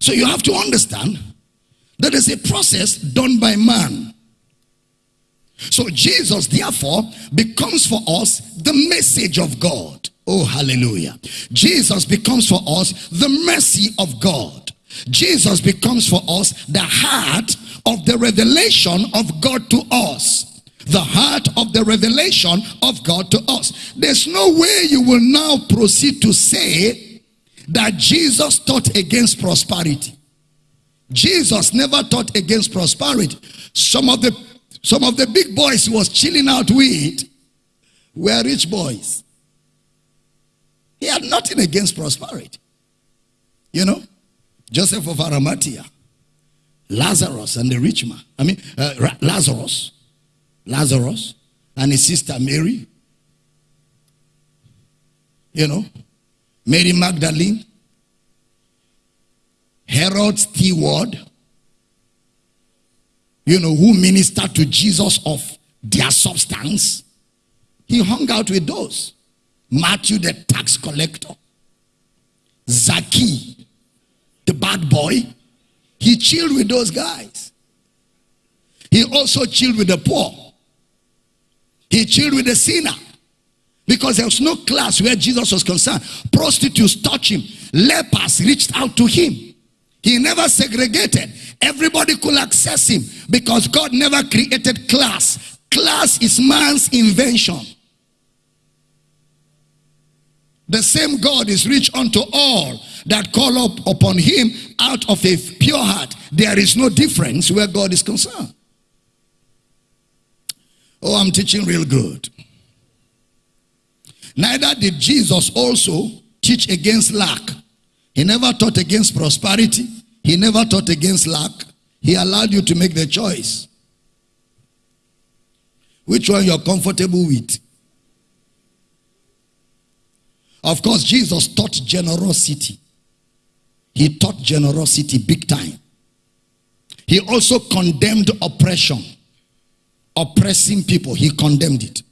So you have to understand that is a process done by man. So Jesus, therefore, becomes for us the message of God. Oh, hallelujah. Jesus becomes for us the mercy of God. Jesus becomes for us the heart of the revelation of God to us. The heart of the revelation of God to us. There's no way you will now proceed to say that Jesus taught against prosperity. Jesus never taught against prosperity. Some of the some of the big boys he was chilling out with were rich boys. He had nothing against prosperity. You know, Joseph of Arimathea, Lazarus and the rich man. I mean, uh, Lazarus, Lazarus and his sister Mary. You know, Mary Magdalene, Herod steward, you know, who ministered to Jesus of their substance. He hung out with those. Matthew, the tax collector. Zaki, the bad boy. He chilled with those guys. He also chilled with the poor. He chilled with the sinner. Because there was no class where Jesus was concerned. Prostitutes touched him. Lepers reached out to him. He never segregated. Everybody could access him because God never created class. Class is man's invention. The same God is rich unto all that call up upon him out of a pure heart. There is no difference where God is concerned. Oh, I'm teaching real good. Neither did Jesus also teach against lack. He never taught against prosperity. He never taught against lack. He allowed you to make the choice. Which one you're comfortable with? Of course, Jesus taught generosity. He taught generosity big time. He also condemned oppression. Oppressing people, he condemned it.